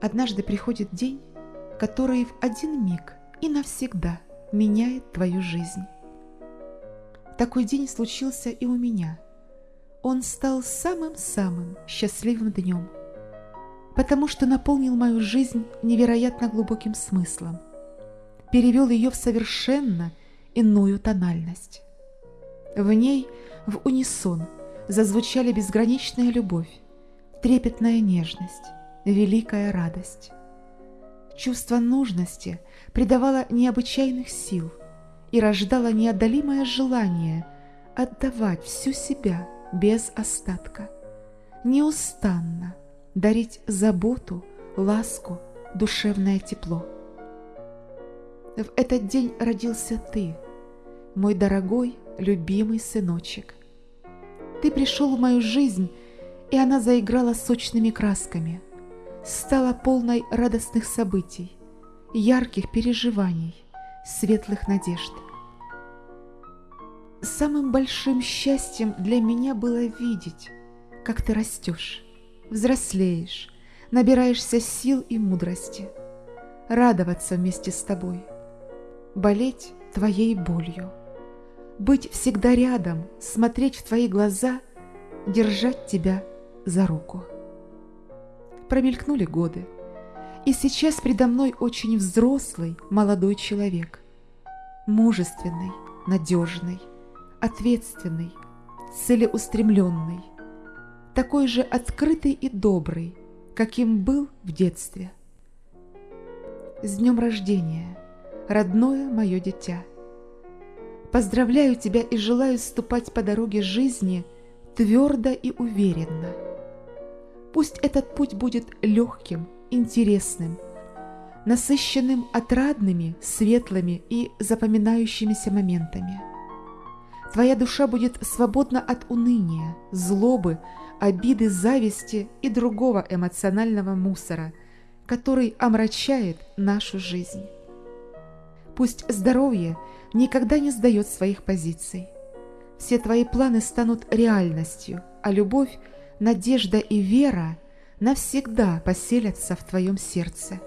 Однажды приходит день, который в один миг и навсегда меняет твою жизнь. Такой день случился и у меня. Он стал самым-самым счастливым днем, потому что наполнил мою жизнь невероятно глубоким смыслом, перевел ее в совершенно иную тональность. В ней в унисон зазвучали безграничная любовь, трепетная нежность, великая радость. Чувство нужности придавало необычайных сил и рождало неодолимое желание отдавать всю себя без остатка, неустанно дарить заботу, ласку, душевное тепло. В этот день родился ты, мой дорогой, любимый сыночек. Ты пришел в мою жизнь, и она заиграла сочными красками, стала полной радостных событий, ярких переживаний, светлых надежд. Самым большим счастьем для меня было видеть, как ты растешь, взрослеешь, набираешься сил и мудрости, радоваться вместе с тобой, болеть твоей болью быть всегда рядом, смотреть в твои глаза, держать тебя за руку. Промелькнули годы, и сейчас предо мной очень взрослый молодой человек, мужественный, надежный, ответственный, целеустремленный, такой же открытый и добрый, каким был в детстве. С днем рождения, родное мое дитя! Поздравляю тебя и желаю ступать по дороге жизни твердо и уверенно. Пусть этот путь будет легким, интересным, насыщенным отрадными, светлыми и запоминающимися моментами. Твоя душа будет свободна от уныния, злобы, обиды, зависти и другого эмоционального мусора, который омрачает нашу жизнь. Пусть здоровье – никогда не сдает своих позиций. Все твои планы станут реальностью, а любовь, надежда и вера навсегда поселятся в твоем сердце.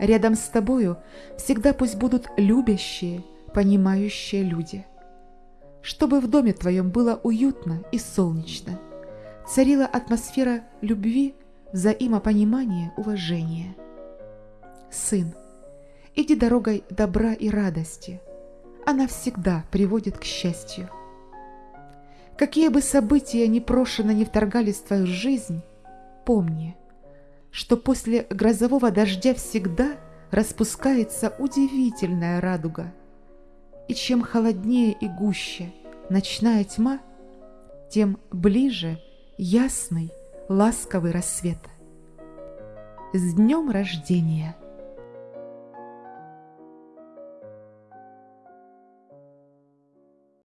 Рядом с тобою всегда пусть будут любящие, понимающие люди. Чтобы в доме твоем было уютно и солнечно, царила атмосфера любви, взаимопонимания, уважения. Сын, иди дорогой добра и радости – она всегда приводит к счастью. Какие бы события непрошено не вторгались в твою жизнь, помни, что после грозового дождя всегда распускается удивительная радуга. И чем холоднее и гуще ночная тьма, тем ближе ясный, ласковый рассвет. С днем рождения!